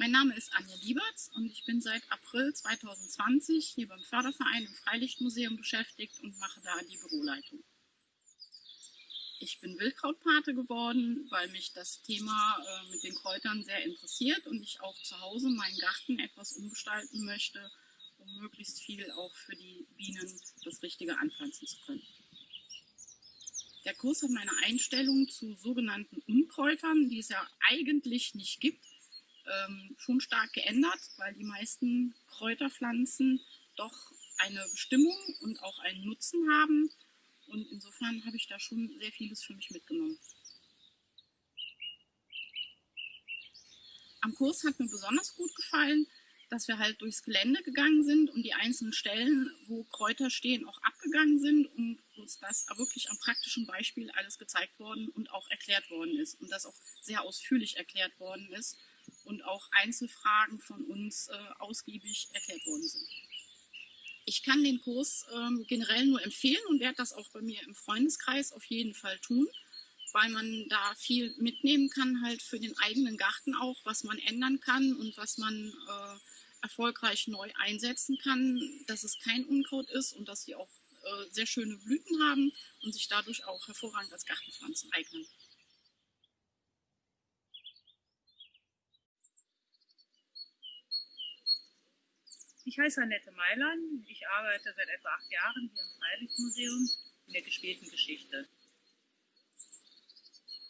Mein Name ist Anja Lieberts und ich bin seit April 2020 hier beim Förderverein im Freilichtmuseum beschäftigt und mache da die Büroleitung. Ich bin Wildkrautpate geworden, weil mich das Thema äh, mit den Kräutern sehr interessiert und ich auch zu Hause meinen Garten etwas umgestalten möchte, um möglichst viel auch für die Bienen das Richtige anpflanzen zu können. Der Kurs hat meine Einstellung zu sogenannten Unkräutern, die es ja eigentlich nicht gibt, ähm, schon stark geändert, weil die meisten Kräuterpflanzen doch eine Bestimmung und auch einen Nutzen haben und insofern habe ich da schon sehr vieles für mich mitgenommen. Am Kurs hat mir besonders gut gefallen, dass wir halt durchs Gelände gegangen sind und die einzelnen Stellen, wo Kräuter stehen, auch abgegangen sind und uns das wirklich am praktischen Beispiel alles gezeigt worden und auch erklärt worden ist und das auch sehr ausführlich erklärt worden ist und auch Einzelfragen von uns äh, ausgiebig erklärt worden sind. Ich kann den Kurs ähm, generell nur empfehlen und werde das auch bei mir im Freundeskreis auf jeden Fall tun, weil man da viel mitnehmen kann, halt für den eigenen Garten auch, was man ändern kann und was man äh, erfolgreich neu einsetzen kann, dass es kein Unkraut ist und dass sie auch äh, sehr schöne Blüten haben und sich dadurch auch hervorragend als Gartenpflanzen eignen. Ich heiße Annette Mailand. Ich arbeite seit etwa acht Jahren hier im Freilichtmuseum in der gespielten Geschichte.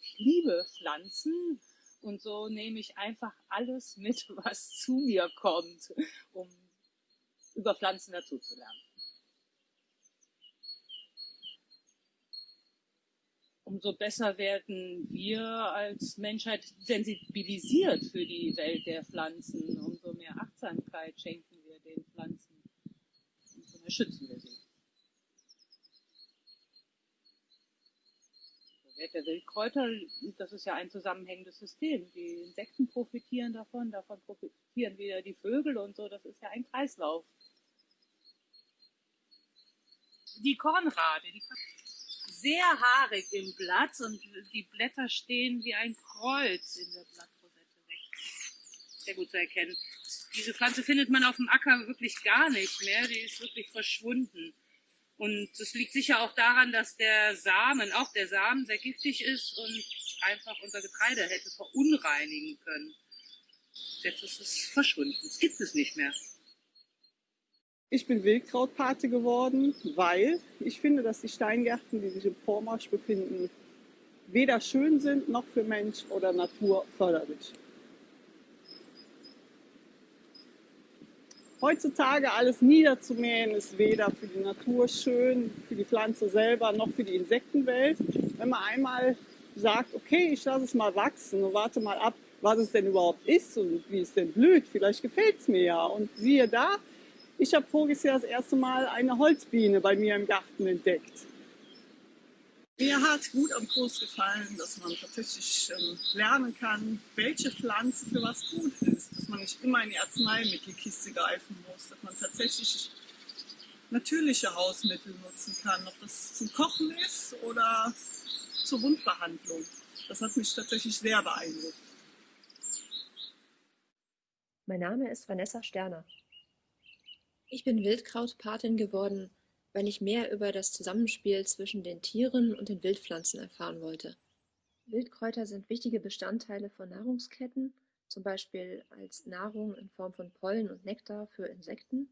Ich liebe Pflanzen und so nehme ich einfach alles mit, was zu mir kommt, um über Pflanzen dazu zu lernen. Umso besser werden wir als Menschheit sensibilisiert für die Welt der Pflanzen, umso mehr Achtsamkeit schenken den Pflanzen. Und so schützen wir sie. Der Wert der Wildkräuter, das ist ja ein zusammenhängendes System. Die Insekten profitieren davon, davon profitieren wieder die Vögel und so. Das ist ja ein Kreislauf. Die Kornrade, die sehr haarig im Blatt und die Blätter stehen wie ein Kreuz in der Blattrosette weg. Sehr gut zu erkennen diese Pflanze findet man auf dem Acker wirklich gar nicht mehr. Die ist wirklich verschwunden. Und das liegt sicher auch daran, dass der Samen, auch der Samen, sehr giftig ist und einfach unser Getreide hätte verunreinigen können. Jetzt ist es verschwunden. Es gibt es nicht mehr. Ich bin Wildkrautpate geworden, weil ich finde, dass die Steingärten, die sich im Vormarsch befinden, weder schön sind noch für Mensch oder Natur förderlich. Heutzutage alles niederzumähen ist weder für die Natur schön, für die Pflanze selber, noch für die Insektenwelt. Wenn man einmal sagt, okay, ich lasse es mal wachsen und warte mal ab, was es denn überhaupt ist und wie es denn blüht, vielleicht gefällt es mir ja. Und siehe da, ich habe voriges Jahr das erste Mal eine Holzbiene bei mir im Garten entdeckt. Mir hat gut am Kurs gefallen, dass man tatsächlich ähm, lernen kann, welche Pflanze für was gut ist. Dass man nicht immer in die Arzneimittelkiste greifen muss. Dass man tatsächlich natürliche Hausmittel nutzen kann. Ob das zum Kochen ist oder zur Wundbehandlung. Das hat mich tatsächlich sehr beeindruckt. Mein Name ist Vanessa Sterner. Ich bin Wildkrautpatin geworden weil ich mehr über das Zusammenspiel zwischen den Tieren und den Wildpflanzen erfahren wollte. Wildkräuter sind wichtige Bestandteile von Nahrungsketten, zum Beispiel als Nahrung in Form von Pollen und Nektar für Insekten.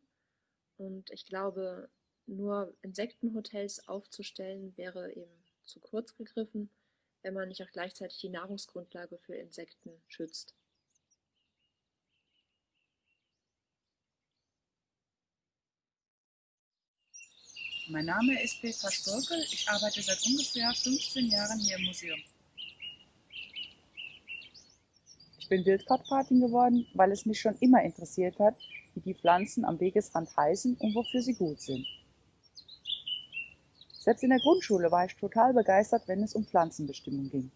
Und ich glaube, nur Insektenhotels aufzustellen, wäre eben zu kurz gegriffen, wenn man nicht auch gleichzeitig die Nahrungsgrundlage für Insekten schützt. Mein Name ist Petra Storkel. Ich arbeite seit ungefähr 15 Jahren hier im Museum. Ich bin Wildkrautpatin geworden, weil es mich schon immer interessiert hat, wie die Pflanzen am Wegesrand heißen und wofür sie gut sind. Selbst in der Grundschule war ich total begeistert, wenn es um Pflanzenbestimmung ging.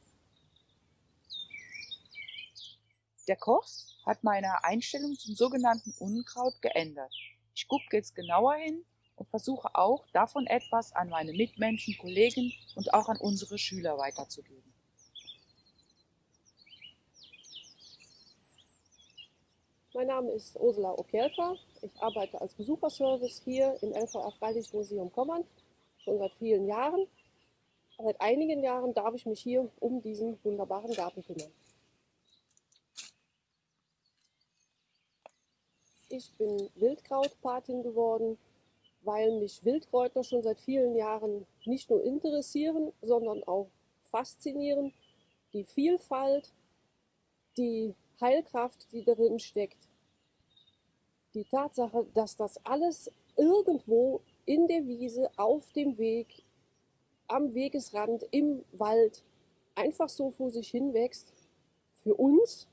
Der Kurs hat meine Einstellung zum sogenannten Unkraut geändert. Ich gucke jetzt genauer hin und versuche auch, davon etwas an meine Mitmenschen, Kollegen und auch an unsere Schüler weiterzugeben. Mein Name ist Ursula Okielka. Ich arbeite als Besucherservice hier im LVR Freilichtmuseum Kommern schon seit vielen Jahren. Seit einigen Jahren darf ich mich hier um diesen wunderbaren Garten kümmern. Ich bin Wildkrautpatin geworden, weil mich Wildkräuter schon seit vielen Jahren nicht nur interessieren, sondern auch faszinieren. Die Vielfalt, die Heilkraft, die darin steckt. Die Tatsache, dass das alles irgendwo in der Wiese, auf dem Weg, am Wegesrand, im Wald einfach so vor sich hin wächst, für uns.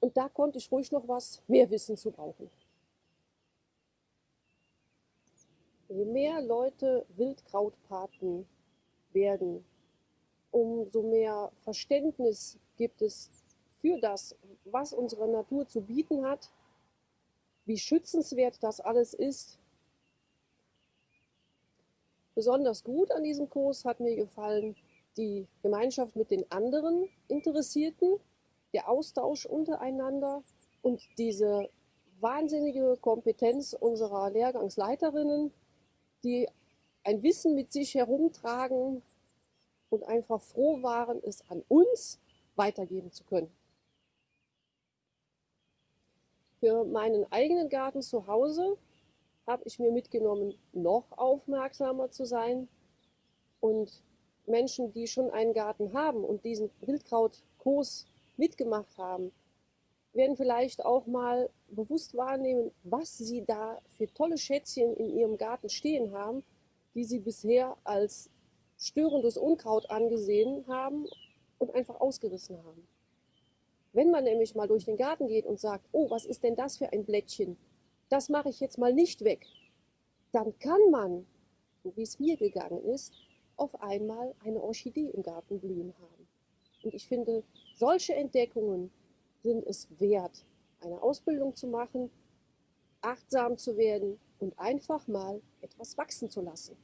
Und da konnte ich ruhig noch was mehr Wissen zu brauchen. Je mehr Leute Wildkrautpaten werden, umso mehr Verständnis gibt es für das, was unsere Natur zu bieten hat, wie schützenswert das alles ist. Besonders gut an diesem Kurs hat mir gefallen die Gemeinschaft mit den anderen Interessierten, der Austausch untereinander und diese wahnsinnige Kompetenz unserer Lehrgangsleiterinnen, die ein Wissen mit sich herumtragen und einfach froh waren, es an uns weitergeben zu können. Für meinen eigenen Garten zu Hause habe ich mir mitgenommen, noch aufmerksamer zu sein und Menschen, die schon einen Garten haben und diesen Wildkrautkurs mitgemacht haben, werden vielleicht auch mal bewusst wahrnehmen, was sie da für tolle Schätzchen in ihrem Garten stehen haben, die sie bisher als störendes Unkraut angesehen haben und einfach ausgerissen haben. Wenn man nämlich mal durch den Garten geht und sagt, oh, was ist denn das für ein Blättchen? Das mache ich jetzt mal nicht weg. Dann kann man, so wie es mir gegangen ist, auf einmal eine Orchidee im Garten blühen haben. Und ich finde, solche Entdeckungen sind es wert, eine Ausbildung zu machen, achtsam zu werden und einfach mal etwas wachsen zu lassen.